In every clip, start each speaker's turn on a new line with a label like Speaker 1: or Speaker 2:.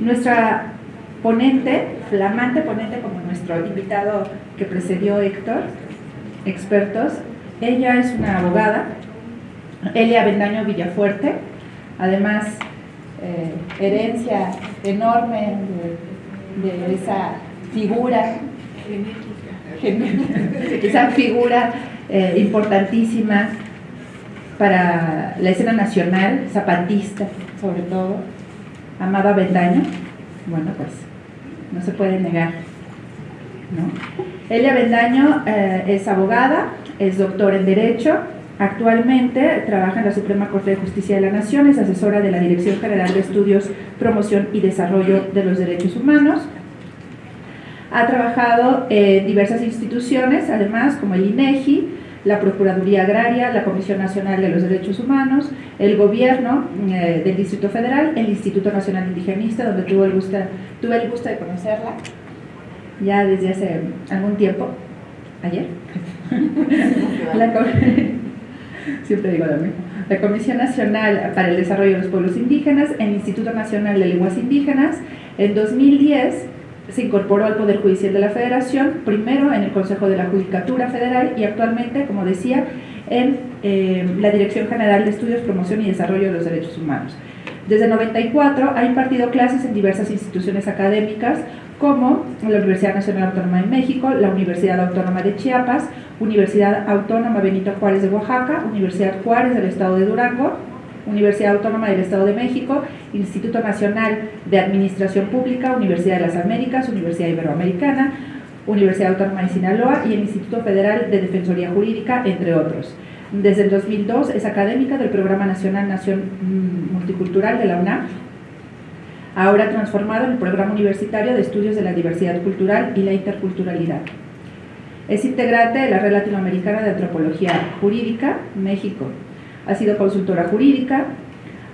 Speaker 1: Nuestra ponente, flamante ponente como nuestro invitado que precedió Héctor, expertos, ella es una abogada, Elia Bendaño Villafuerte, además eh, herencia enorme de, esa figura esa figura eh, importantísima para la escena nacional, zapatista sobre todo, Amada Bendaño, bueno pues no se puede negar. ¿no? Elia Bendaño eh, es abogada, es doctor en Derecho, actualmente trabaja en la Suprema Corte de Justicia de la Nación, es asesora de la Dirección General de Estudios, Promoción y Desarrollo de los Derechos Humanos. Ha trabajado en diversas instituciones, además como el INEGI, la Procuraduría Agraria, la Comisión Nacional de los Derechos Humanos, el Gobierno eh, del Distrito Federal, el Instituto Nacional Indigenista, donde tuve el, gusto, tuve el gusto de conocerla ya desde hace algún tiempo, ayer. siempre digo lo mismo. La Comisión Nacional para el Desarrollo de los Pueblos Indígenas, el Instituto Nacional de Lenguas Indígenas, en 2010 se incorporó al Poder Judicial de la Federación, primero en el Consejo de la Judicatura Federal y actualmente, como decía, en eh, la Dirección General de Estudios, Promoción y Desarrollo de los Derechos Humanos. Desde 94 ha impartido clases en diversas instituciones académicas como la Universidad Nacional Autónoma de México, la Universidad Autónoma de Chiapas, Universidad Autónoma Benito Juárez de Oaxaca, Universidad Juárez del Estado de Durango, Universidad Autónoma del Estado de México, Instituto Nacional de Administración Pública, Universidad de las Américas, Universidad Iberoamericana, Universidad Autónoma de Sinaloa y el Instituto Federal de Defensoría Jurídica, entre otros. Desde el 2002 es académica del Programa Nacional Nación Multicultural de la UNAM, ahora transformado en el Programa Universitario de Estudios de la Diversidad Cultural y la Interculturalidad. Es integrante de la Red Latinoamericana de Antropología Jurídica, México, ha sido consultora jurídica,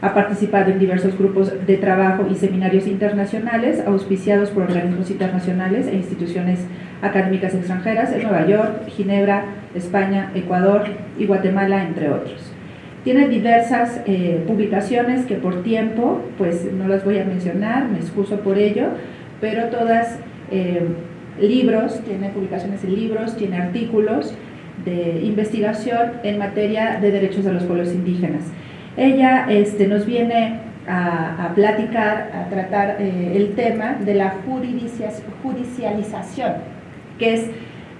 Speaker 1: ha participado en diversos grupos de trabajo y seminarios internacionales auspiciados por organismos internacionales e instituciones académicas extranjeras en Nueva York, Ginebra, España, Ecuador y Guatemala, entre otros. Tiene diversas eh, publicaciones que por tiempo, pues no las voy a mencionar, me excuso por ello, pero todas eh, libros, tiene publicaciones en libros, tiene artículos, de investigación en materia de derechos de los pueblos indígenas. Ella este, nos viene a, platicar, a tratar eh, el tema de la judicialización, que es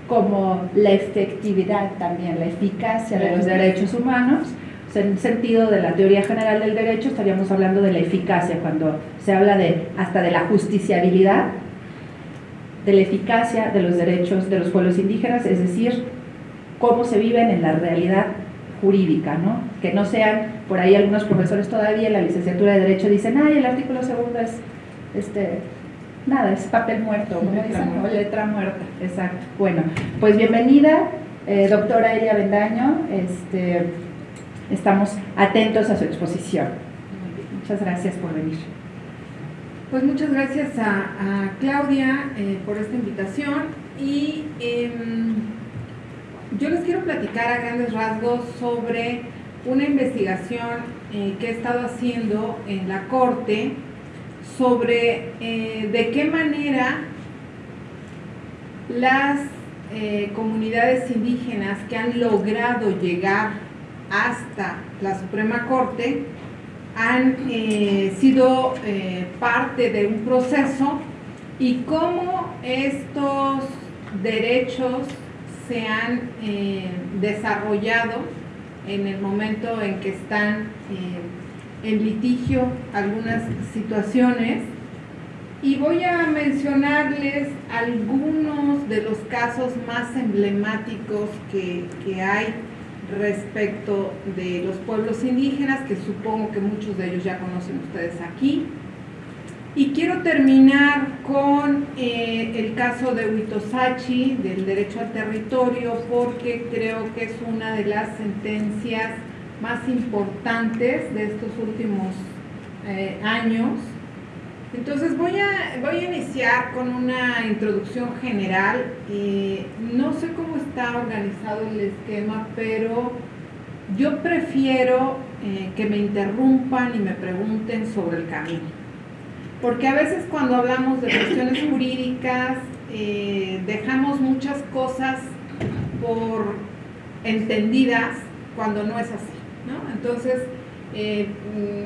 Speaker 1: como la efectividad también, la eficacia de los derechos humanos. en el sentido de la teoría general del derecho estaríamos hablando de la eficacia, cuando se habla de hasta de la justiciabilidad, de la eficacia de los derechos de los pueblos indígenas, es decir, cómo se viven en la realidad jurídica, ¿no? Que no sean, por ahí algunos profesores todavía en la licenciatura de Derecho dicen, ay, el artículo segundo es, este, nada, es papel muerto, letra dicen, muerta. letra muerta, exacto. Bueno, pues bienvenida, eh, doctora Elia Bendaño, este, estamos atentos a su exposición. Muchas gracias por venir.
Speaker 2: Pues muchas gracias a, Claudia eh, por esta invitación y em, yo les quiero platicar a grandes rasgos sobre una investigación eh, que he estado haciendo en la Corte sobre eh, de qué manera las eh, comunidades indígenas que han logrado llegar hasta la Suprema Corte han sido parte de un proceso y cómo estos derechos se han eh, desarrollado en el momento en que están eh, en litigio algunas situaciones y voy a mencionarles algunos de los casos más emblemáticos que, que hay respecto de los pueblos indígenas, que supongo que muchos de ellos ya conocen ustedes aquí. Y quiero terminar con eh, el caso de Huitosachi, del derecho al territorio, porque creo que es una de las sentencias más importantes de estos últimos eh, años. Entonces voy a, voy a iniciar con una introducción general. Eh, no sé cómo está organizado el esquema, pero yo prefiero que me interrumpan y me pregunten sobre el camino. Porque a veces cuando hablamos de cuestiones jurídicas eh, dejamos muchas cosas por entendidas cuando no es así, ¿no? Entonces, eh,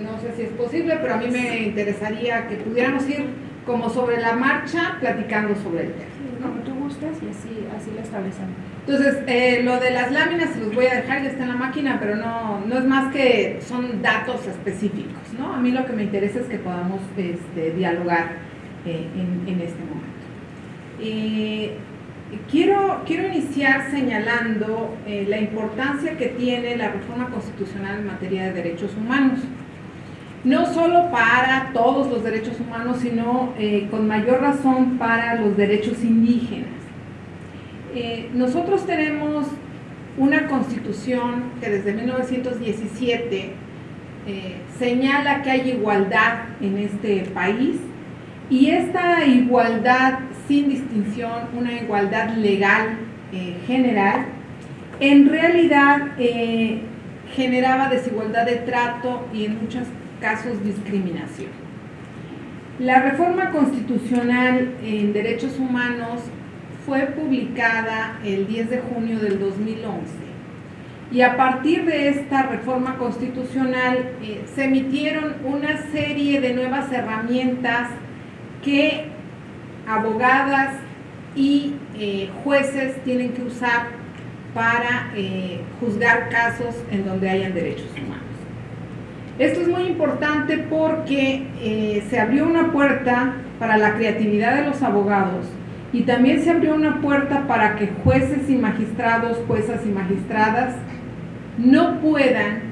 Speaker 2: no sé si es posible, pero a mí me interesaría que pudiéramos ir como sobre la marcha platicando sobre el tema.
Speaker 1: Como tú gustas y así, así lo establecemos.
Speaker 2: Entonces, eh, lo de las láminas se los voy a dejar, ya está en la máquina, pero no, no es más que son datos específicos, ¿no? A mí lo que me interesa es que podamos este, dialogar eh, en, este momento. Eh, quiero, quiero iniciar señalando la importancia que tiene la reforma constitucional en materia de derechos humanos no solo para todos los derechos humanos, sino con mayor razón para los derechos indígenas. Eh, nosotros tenemos una constitución que desde 1917 eh, señala que hay igualdad en este país y esta igualdad sin distinción, una igualdad legal eh, general, en realidad generaba desigualdad de trato y en muchos casos discriminación. La reforma constitucional en derechos humanos fue publicada el 10 de junio del 2011 y a partir de esta reforma constitucional eh, se emitieron una serie de nuevas herramientas que abogadas y eh, jueces tienen que usar para eh, juzgar casos en donde hayan derechos humanos. Esto es muy importante porque se abrió una puerta para la creatividad de los abogados y también se abrió una puerta para que jueces y magistrados, juezas y magistradas no puedan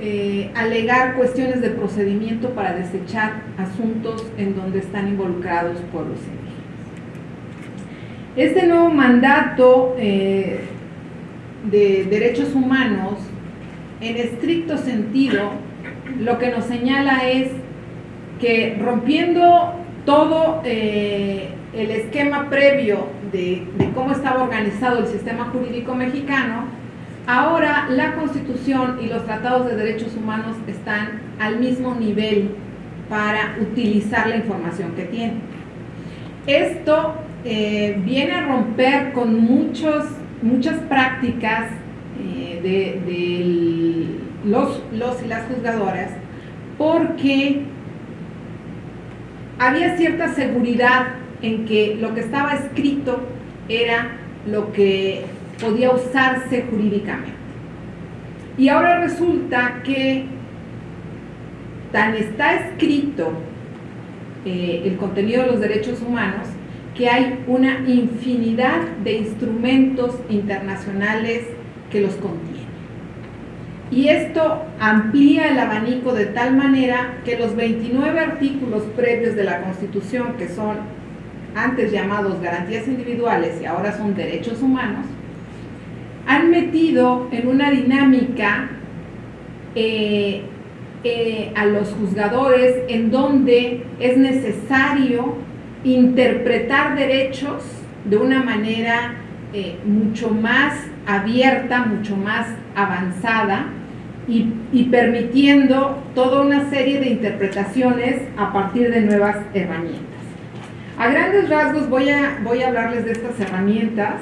Speaker 2: eh, alegar cuestiones de procedimiento para desechar asuntos en donde están involucrados pueblos indígenas. Este nuevo mandato eh, de derechos humanos, en estricto sentido, lo que nos señala es que rompiendo todo eh, el esquema previo de, cómo estaba organizado el sistema jurídico mexicano, ahora la Constitución y los tratados de derechos humanos están al mismo nivel para utilizar la información que tienen. Esto eh, viene a romper con muchos, muchas prácticas eh, de, los, los y las juzgadoras porque había cierta seguridad en que lo que estaba escrito era lo que podía usarse jurídicamente. Y ahora resulta que tan está escrito eh, el contenido de los derechos humanos que hay una infinidad de instrumentos internacionales que los contienen. Y esto amplía el abanico de tal manera que los 29 artículos previos de la Constitución, que son antes llamados garantías individuales y ahora son derechos humanos, han metido en una dinámica eh, eh, a los juzgadores en donde es necesario interpretar derechos de una manera eh, mucho más abierta, mucho más avanzada y, y, permitiendo toda una serie de interpretaciones a partir de nuevas herramientas. A grandes rasgos voy a, voy a hablarles de estas herramientas.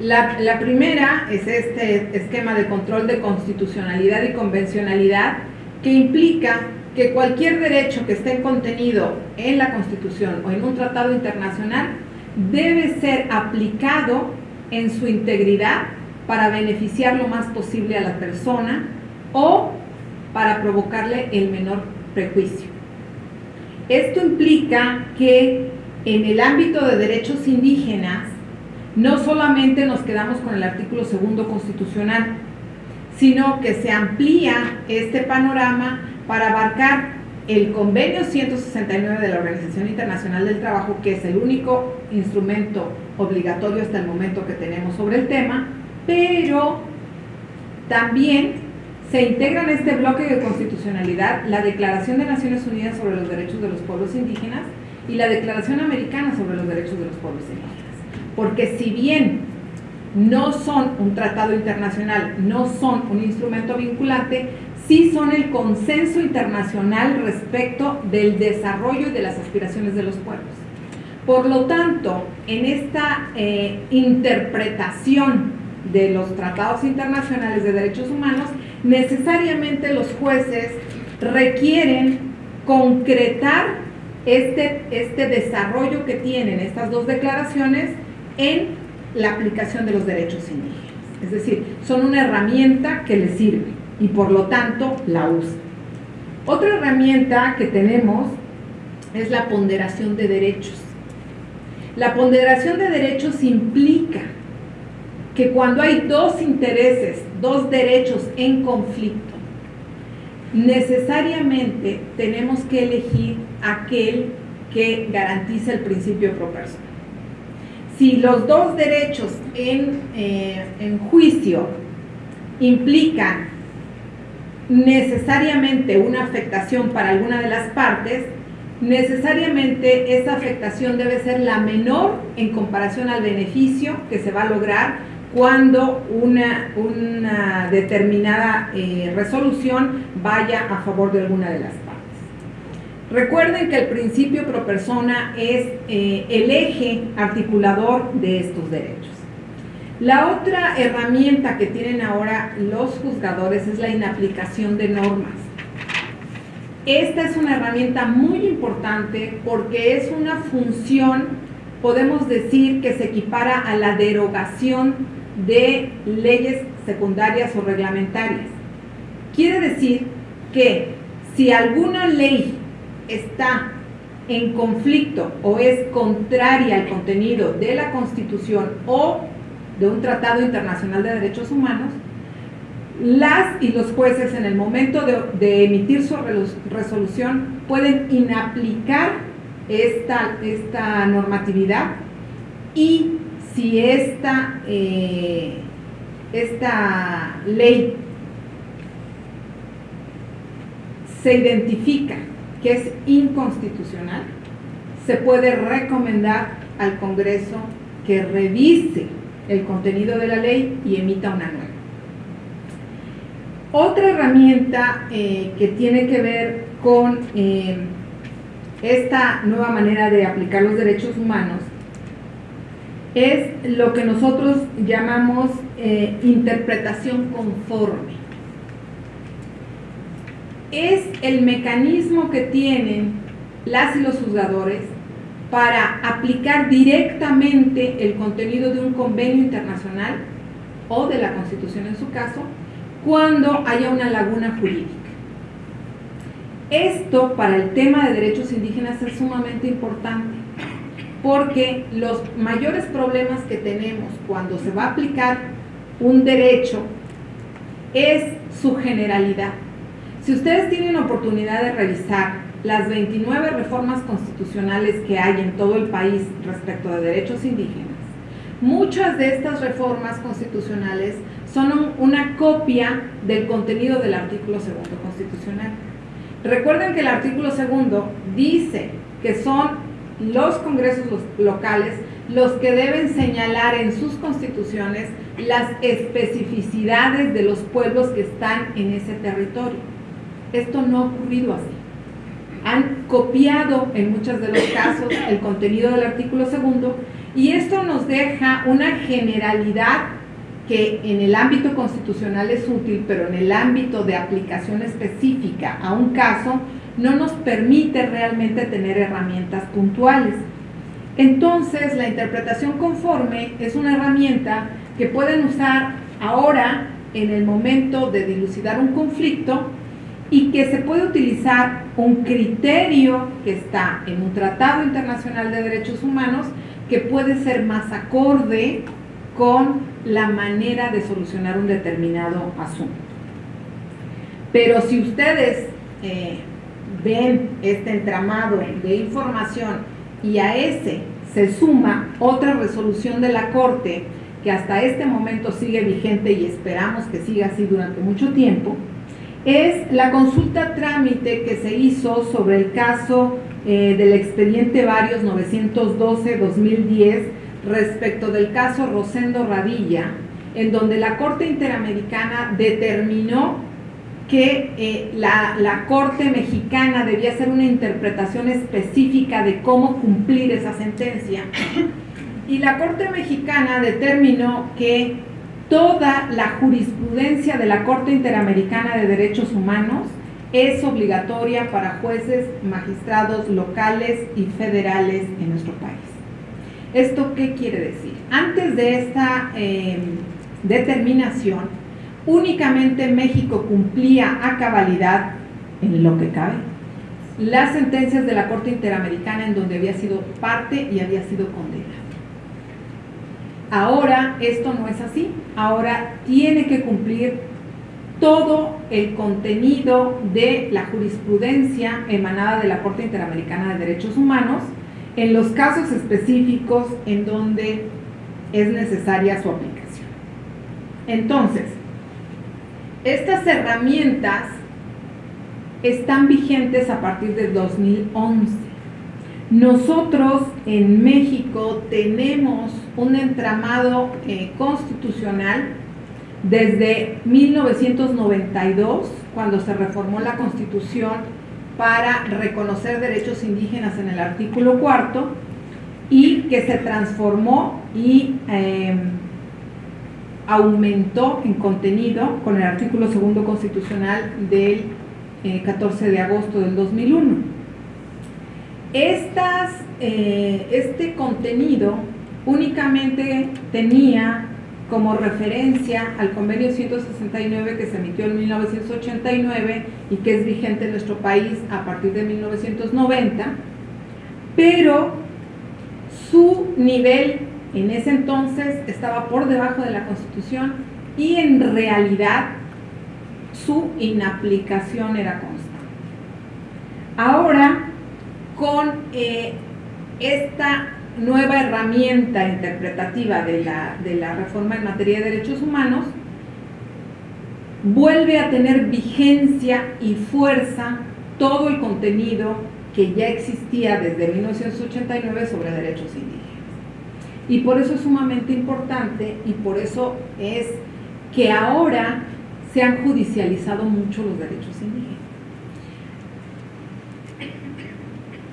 Speaker 2: La, primera es este esquema de control de constitucionalidad y convencionalidad que implica que cualquier derecho que esté contenido en la Constitución o en un tratado internacional debe ser aplicado en su integridad para beneficiar lo más posible a la persona o para provocarle el menor prejuicio. Esto implica que en el ámbito de derechos indígenas no solamente nos quedamos con el artículo segundo constitucional, sino que se amplía este panorama para abarcar el convenio 169 de la Organización Internacional del Trabajo, que es el único instrumento obligatorio hasta el momento que tenemos sobre el tema, pero también se integra en este bloque de constitucionalidad la Declaración de Naciones Unidas sobre los Derechos de los Pueblos Indígenas y la Declaración Americana sobre los Derechos de los Pueblos Indígenas. Porque si bien no son un tratado internacional, no son un instrumento vinculante, sí son el consenso internacional respecto del desarrollo y de las aspiraciones de los pueblos. Por lo tanto, en esta eh, interpretación de los tratados internacionales de derechos humanos, necesariamente los jueces requieren concretar este, este desarrollo que tienen estas dos declaraciones en la aplicación de los derechos indígenas. Es decir, son una herramienta que les sirve y por lo tanto la usa. Otra herramienta que tenemos es la ponderación de derechos. La ponderación de derechos implica que cuando hay dos intereses, dos derechos en conflicto, necesariamente tenemos que elegir aquel que garantiza el principio pro persona. Si los dos derechos en, eh, en juicio implican necesariamente una afectación para alguna de las partes, necesariamente esa afectación debe ser la menor en comparación al beneficio que se va a lograr cuando una, una determinada eh, resolución vaya a favor de alguna de las partes. Recuerden que el principio pro persona es eh, el eje articulador de estos derechos. La otra herramienta que tienen ahora los juzgadores es la inaplicación de normas. Esta es una herramienta muy importante porque es una función, podemos decir, que se equipara a la derogación de leyes secundarias o reglamentarias. Quiere decir que si alguna ley está en conflicto o es contraria al contenido de la Constitución o de un tratado internacional de derechos humanos, las y los jueces en el momento de, emitir su resolución pueden inaplicar esta, esta normatividad y si esta, eh, esta ley se identifica que es inconstitucional, se puede recomendar al Congreso que revise el contenido de la ley y emita una nueva. Otra herramienta eh, que tiene que ver con eh, esta nueva manera de aplicar los derechos humanos es lo que nosotros llamamos eh, interpretación conforme. Es el mecanismo que tienen las y los juzgadores para aplicar directamente el contenido de un convenio internacional o de la Constitución en su caso, cuando haya una laguna jurídica. Esto para el tema de derechos indígenas es sumamente importante porque los mayores problemas que tenemos cuando se va a aplicar un derecho es su generalidad. Si ustedes tienen oportunidad de revisar las 29 reformas constitucionales que hay en todo el país respecto de derechos indígenas, muchas de estas reformas constitucionales son una copia del contenido del artículo segundo constitucional. Recuerden que el artículo segundo dice que son los congresos locales los que deben señalar en sus constituciones las especificidades de los pueblos que están en ese territorio. Esto no ha ocurrido así. Han copiado en muchos de los casos el contenido del artículo segundo y esto nos deja una generalidad que en el ámbito constitucional es útil, pero en el ámbito de aplicación específica a un caso no nos permite realmente tener herramientas puntuales. Entonces, la interpretación conforme es una herramienta que pueden usar ahora en el momento de dilucidar un conflicto y que se puede utilizar un criterio que está en un tratado internacional de derechos humanos que puede ser más acorde con la manera de solucionar un determinado asunto. Pero si ustedes eh, ven este entramado de información y a ese se suma otra resolución de la Corte que hasta este momento sigue vigente y esperamos que siga así durante mucho tiempo, es la consulta trámite que se hizo sobre el caso eh, del expediente Varios 912-2010 respecto del caso Rosendo Radilla, en donde la Corte Interamericana determinó que eh, la, la, Corte mexicana debía hacer una interpretación específica de cómo cumplir esa sentencia. Y la Corte mexicana determinó que toda la jurisprudencia de la Corte Interamericana de Derechos Humanos es obligatoria para jueces, magistrados locales y federales en nuestro país. ¿Esto qué quiere decir? Antes de esta eh, determinación, únicamente México cumplía a cabalidad, en lo que cabe, las sentencias de la Corte Interamericana en donde había sido parte y había sido condenado. Ahora esto no es así, ahora tiene que cumplir todo el contenido de la jurisprudencia emanada de la Corte Interamericana de Derechos Humanos en los casos específicos en donde es necesaria su aplicación. Entonces, estas herramientas están vigentes a partir del 2011. Nosotros en México tenemos un entramado eh, constitucional desde 1992, cuando se reformó la Constitución para reconocer derechos indígenas en el artículo cuarto, y que se transformó y em, aumentó en contenido con el artículo segundo constitucional del 14 eh, de agosto del 2001. Estas, eh, este contenido únicamente tenía como referencia al convenio 169 que se emitió en 1989 y que es vigente en nuestro país a partir de 1990, pero su nivel en ese entonces estaba por debajo de la Constitución y en realidad su inaplicación era constante. Ahora, con eh, esta nueva herramienta interpretativa de la, de la reforma en materia de derechos humanos, vuelve a tener vigencia y fuerza todo el contenido que ya existía desde 1989 sobre derechos indígenas. Y por eso es sumamente importante y por eso es que ahora se han judicializado mucho los derechos indígenas.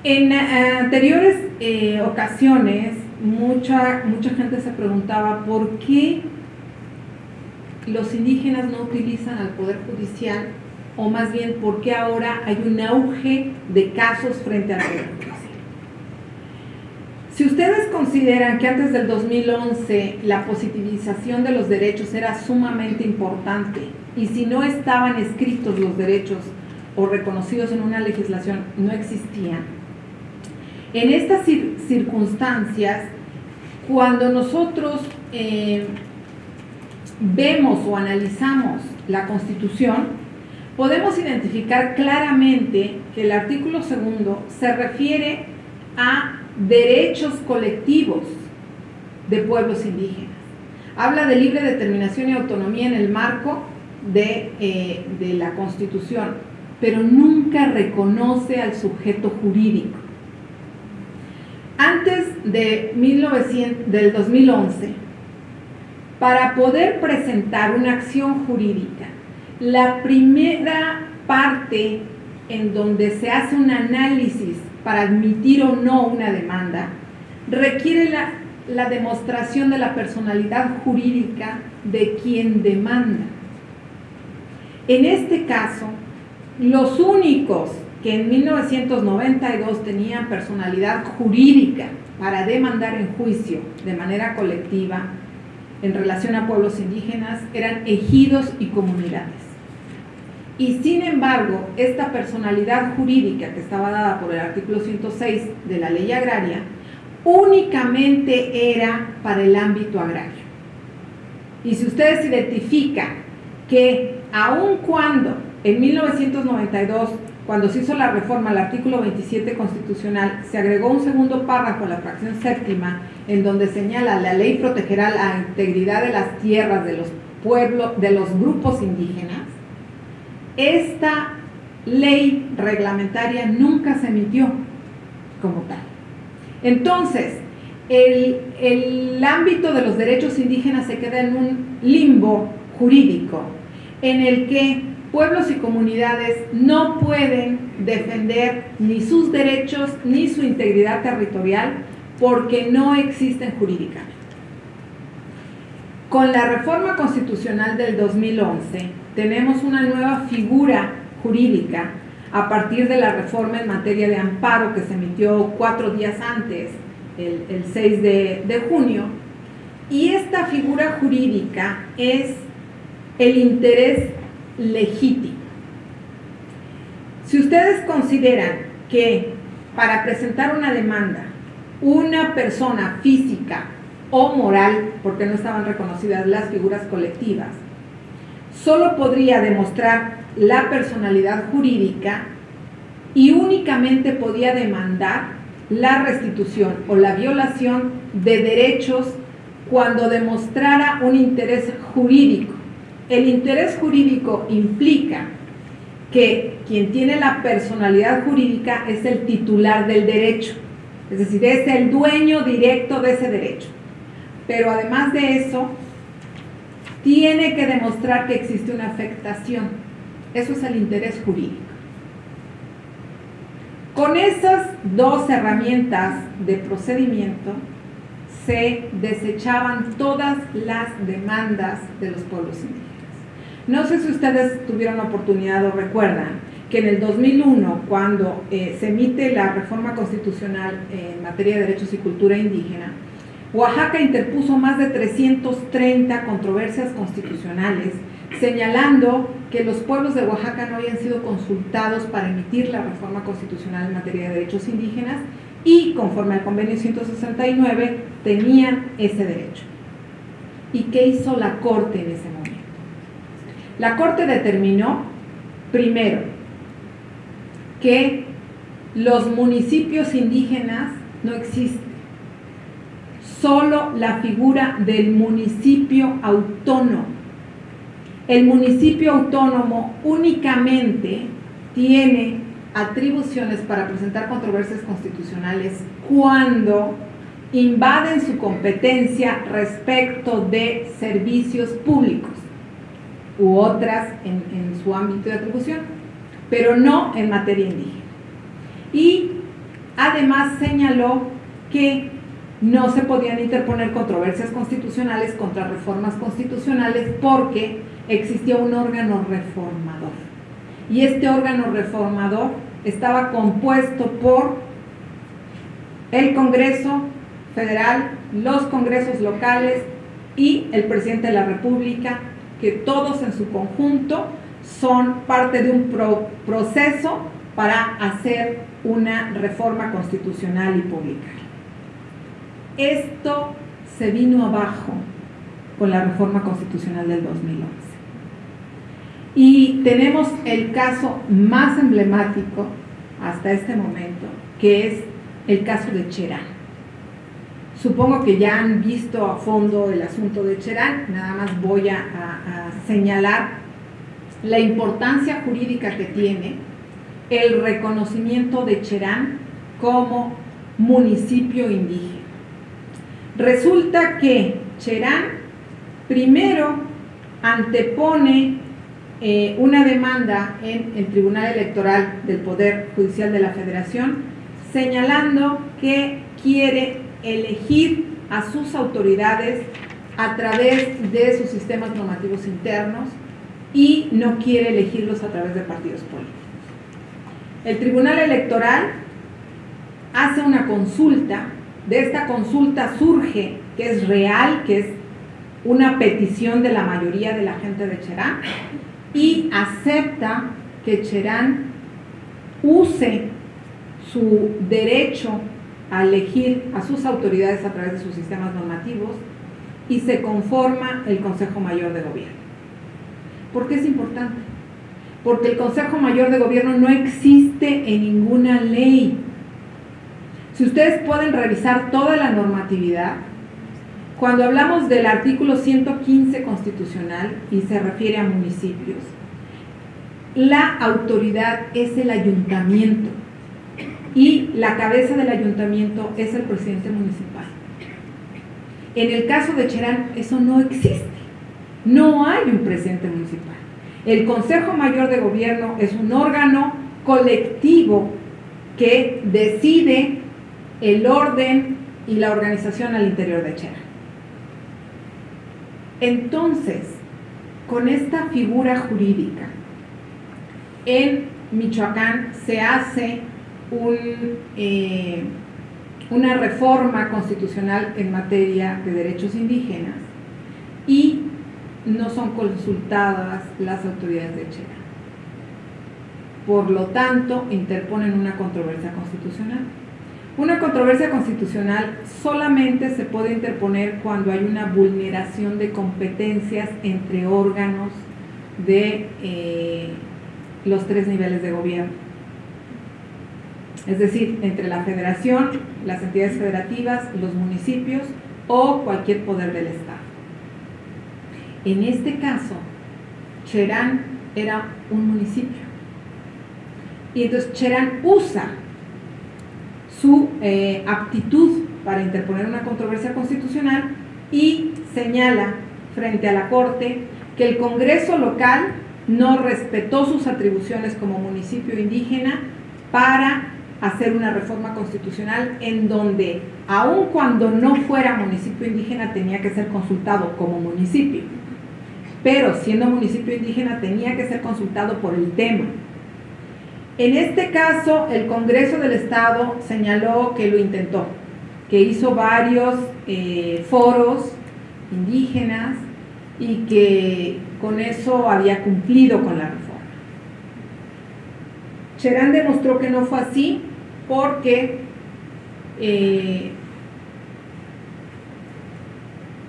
Speaker 2: En eh, anteriores eh, ocasiones, mucha, mucha gente se preguntaba por qué los indígenas no utilizan al Poder Judicial, o más bien por qué ahora hay un auge de casos frente al Poder Judicial. Si ustedes consideran que antes del 2011 la positivización de los derechos era sumamente importante y si no estaban escritos los derechos o reconocidos en una legislación no existían, en estas circunstancias, cuando nosotros eh, vemos o analizamos la Constitución, podemos identificar claramente que el artículo segundo se refiere a derechos colectivos de pueblos indígenas. Habla de libre determinación y autonomía en el marco de, eh, de la Constitución, pero nunca reconoce al sujeto jurídico. De 1900, del 2011, para poder presentar una acción jurídica, la primera parte en donde se hace un análisis para admitir o no una demanda, requiere la, la demostración de la personalidad jurídica de quien demanda. En este caso, los únicos que en 1992 tenían personalidad jurídica para demandar en juicio de manera colectiva en relación a pueblos indígenas eran ejidos y comunidades. Y sin embargo, esta personalidad jurídica que estaba dada por el artículo 106 de la ley agraria, únicamente era para el ámbito agrario. Y si ustedes identifican que aun cuando en 1992 cuando se hizo la reforma al artículo 27 constitucional, se agregó un segundo párrafo, la fracción séptima, en donde señala la ley protegerá la integridad de las tierras de los pueblos, de los grupos indígenas. Esta ley reglamentaria nunca se emitió como tal. Entonces, el, el ámbito de los derechos indígenas se queda en un limbo jurídico en el que pueblos y comunidades no pueden defender ni sus derechos ni su integridad territorial porque no existen jurídicamente. Con la reforma constitucional del 2011 tenemos una nueva figura jurídica a partir de la reforma en materia de amparo que se emitió cuatro días antes, el, 6 de, de junio, y esta figura jurídica es el interés legítimo. Si ustedes consideran que para presentar una demanda, una persona física o moral, porque no estaban reconocidas las figuras colectivas, solo podría demostrar la personalidad jurídica y únicamente podía demandar la restitución o la violación de derechos cuando demostrara un interés jurídico. El interés jurídico implica que quien tiene la personalidad jurídica es el titular del derecho, es decir, es el dueño directo de ese derecho. Pero además de eso, tiene que demostrar que existe una afectación. Eso es el interés jurídico. Con esas dos herramientas de procedimiento se desechaban todas las demandas de los pueblos indígenas. No sé si ustedes tuvieron oportunidad o recuerdan que en el 2001, cuando eh, se emite la reforma constitucional en materia de derechos y cultura indígena, Oaxaca interpuso más de 330 controversias constitucionales, señalando que los pueblos de Oaxaca no habían sido consultados para emitir la reforma constitucional en materia de derechos indígenas y conforme al convenio 169 tenían ese derecho. ¿Y qué hizo la Corte en ese momento? La Corte determinó, primero, que los municipios indígenas no existen solo la figura del municipio autónomo. El municipio autónomo únicamente tiene atribuciones para presentar controversias constitucionales cuando invaden su competencia respecto de servicios públicos u otras en, en su ámbito de atribución, pero no en materia indígena. Y además señaló que no se podían interponer controversias constitucionales contra reformas constitucionales porque existía un órgano reformador. Y este órgano reformador estaba compuesto por el Congreso Federal, los congresos locales y el presidente de la República, que todos en su conjunto son parte de un proceso para hacer una reforma constitucional y pública. Esto se vino abajo con la reforma constitucional del 2011. Y tenemos el caso más emblemático hasta este momento, que es el caso de Cherán. Supongo que ya han visto a fondo el asunto de Cherán, nada más voy a, señalar la importancia jurídica que tiene el reconocimiento de Cherán como municipio indígena. Resulta que Cherán primero antepone eh, una demanda en el Tribunal Electoral del Poder Judicial de la Federación señalando que quiere elegir a sus autoridades a través de sus sistemas normativos internos y no quiere elegirlos a través de partidos políticos. El Tribunal Electoral hace una consulta de esta consulta surge que es real, que es una petición de la mayoría de la gente de Cherán y acepta que Cherán use su derecho a elegir a sus autoridades a través de sus sistemas normativos y se conforma el Consejo Mayor de Gobierno. ¿Por qué es importante? Porque el Consejo Mayor de Gobierno no existe en ninguna ley si ustedes pueden revisar toda la normatividad, cuando hablamos del artículo 115 constitucional y se refiere a municipios, la autoridad es el ayuntamiento y la cabeza del ayuntamiento es el presidente municipal. En el caso de Cherán eso no existe, no hay un presidente municipal. El Consejo Mayor de Gobierno es un órgano colectivo que decide el orden y la organización al interior de Chera. Entonces, con esta figura jurídica, en Michoacán se hace eh, una reforma constitucional en materia de derechos indígenas y no son consultadas las autoridades de Chera. Por lo tanto, interponen una controversia constitucional. Una controversia constitucional solamente se puede interponer cuando hay una vulneración de competencias entre órganos de eh, los tres niveles de gobierno. Es decir, entre la federación, las entidades federativas, los municipios o cualquier poder del Estado. En este caso, Cherán era un municipio y entonces Cherán usa su eh, aptitud para interponer una controversia constitucional y señala frente a la Corte que el Congreso local no respetó sus atribuciones como municipio indígena para hacer una reforma constitucional en donde, aun cuando no fuera municipio indígena, tenía que ser consultado como municipio. Pero siendo municipio indígena tenía que ser consultado por el tema. En este caso, el Congreso del Estado señaló que lo intentó, que hizo varios eh, foros indígenas y que con eso había cumplido con la reforma. Cherán demostró que no fue así porque eh,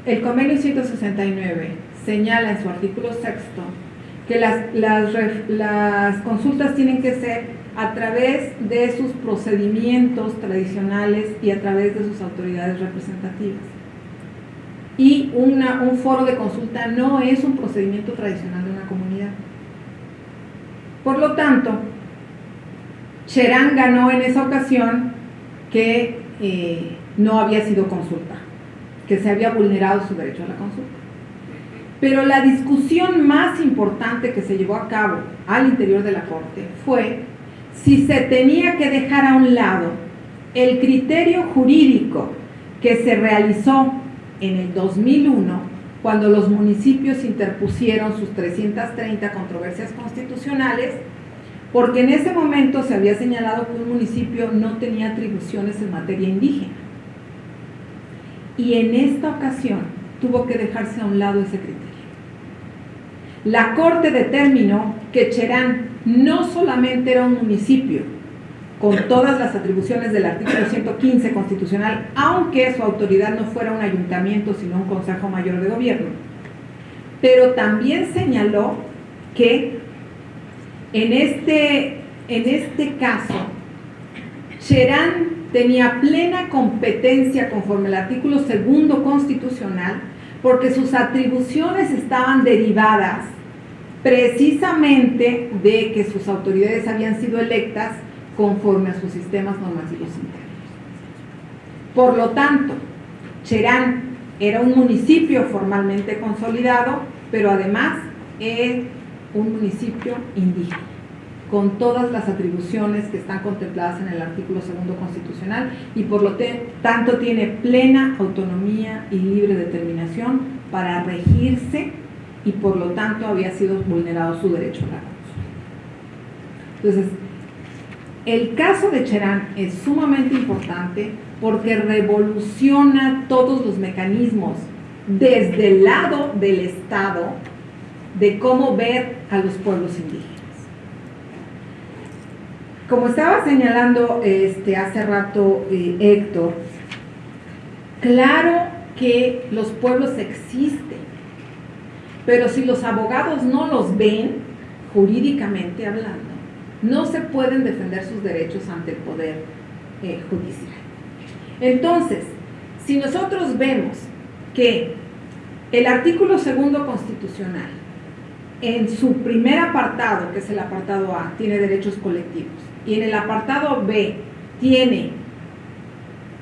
Speaker 2: el convenio 169 señala en su artículo sexto que las, las, consultas tienen que ser a través de sus procedimientos tradicionales y a través de sus autoridades representativas. Y una, un foro de consulta no es un procedimiento tradicional de una comunidad. Por lo tanto, Cherán ganó en esa ocasión que eh, no había sido consulta, que se había vulnerado su derecho a la consulta. Pero la discusión más importante que se llevó a cabo al interior de la Corte fue si se tenía que dejar a un lado el criterio jurídico que se realizó en el 2001 cuando los municipios interpusieron sus 330 controversias constitucionales, porque en ese momento se había señalado que un municipio no tenía atribuciones en materia indígena. Y en esta ocasión tuvo que dejarse a un lado ese criterio. La Corte determinó que Cherán no solamente era un municipio con todas las atribuciones del artículo 115 constitucional, aunque su autoridad no fuera un ayuntamiento, sino un Consejo Mayor de Gobierno, pero también señaló que en este, en este caso, Cherán tenía plena competencia conforme al artículo segundo constitucional porque sus atribuciones estaban derivadas precisamente de que sus autoridades habían sido electas conforme a sus sistemas normativos internos. Por lo tanto, Cherán era un municipio formalmente consolidado, pero además es un municipio indígena, con todas las atribuciones que están contempladas en el artículo segundo constitucional y por lo tanto tiene plena autonomía y libre determinación para regirse y por lo tanto había sido vulnerado su derecho a la. Entonces, el caso de Cherán es sumamente importante porque revoluciona todos los mecanismos desde el lado del Estado de cómo ver a los pueblos indígenas. Como estaba señalando este, hace rato eh, Héctor, claro que los pueblos existen, pero si los abogados no los ven, jurídicamente hablando, no se pueden defender sus derechos ante el Poder eh, Judicial. Entonces, si nosotros vemos que el artículo segundo constitucional en su primer apartado, que es el apartado A, tiene derechos colectivos, y en el apartado B tiene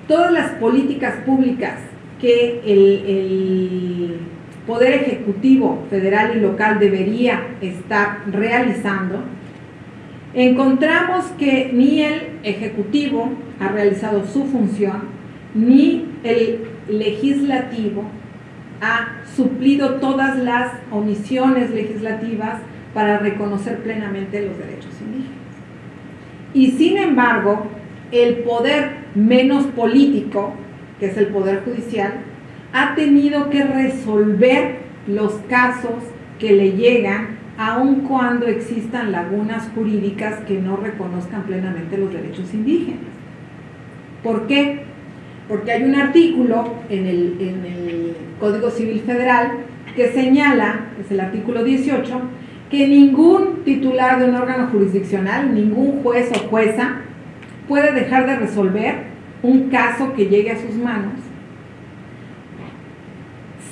Speaker 2: todas las políticas públicas que el, Poder Ejecutivo Federal y Local debería estar realizando, encontramos que ni el Ejecutivo ha realizado su función, ni el Legislativo ha suplido todas las omisiones legislativas para reconocer plenamente los derechos indígenas. Y sin embargo, el poder menos político, que es el poder judicial, ha tenido que resolver los casos que le llegan aun cuando existan lagunas jurídicas que no reconozcan plenamente los derechos indígenas. ¿Por qué? Porque hay un artículo en el, en el Código Civil Federal que señala, es el artículo 18, que ningún titular de un órgano jurisdiccional, ningún juez o jueza, puede dejar de resolver un caso que llegue a sus manos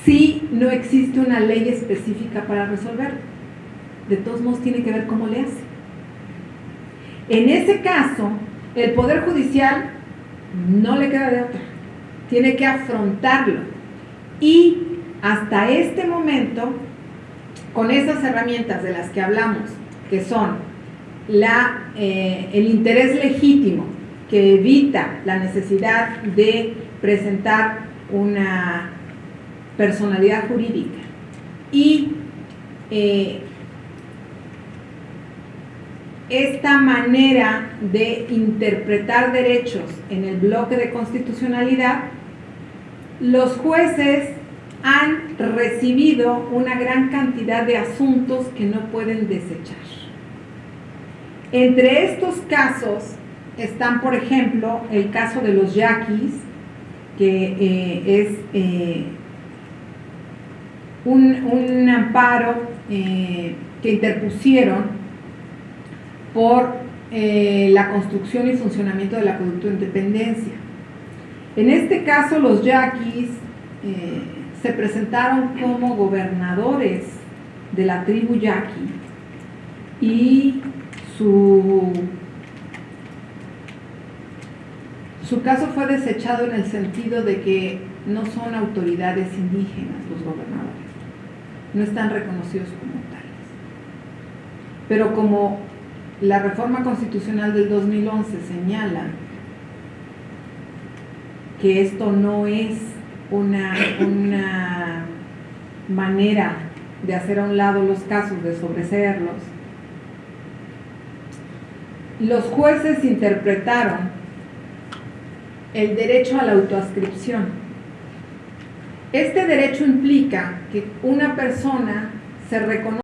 Speaker 2: si no existe una ley específica para resolverlo. De todos modos tiene que ver cómo le hace. En ese caso, el Poder Judicial no le queda de otra. Tiene que afrontarlo. Y hasta este momento, con esas herramientas de las que hablamos, que son la, eh, el interés legítimo que evita la necesidad de presentar una personalidad jurídica y eh, esta manera de interpretar derechos en el bloque de constitucionalidad, los jueces han recibido una gran cantidad de asuntos que no pueden desechar. Entre estos casos están, por ejemplo, el caso de los yaquis, que eh, es eh, un, amparo eh, que interpusieron por la construcción y funcionamiento del acueducto de independencia. En este caso, los yaquis se presentaron como gobernadores de la tribu yaqui y su, su caso fue desechado en el sentido de que no son autoridades indígenas los gobernadores, no están reconocidos como tales. Pero como la reforma constitucional del 2011 señala que esto no es una, una manera de hacer a un lado los casos, de sobreseerlos, los jueces interpretaron el derecho a la autoascripción. Este derecho implica que una persona se reconoce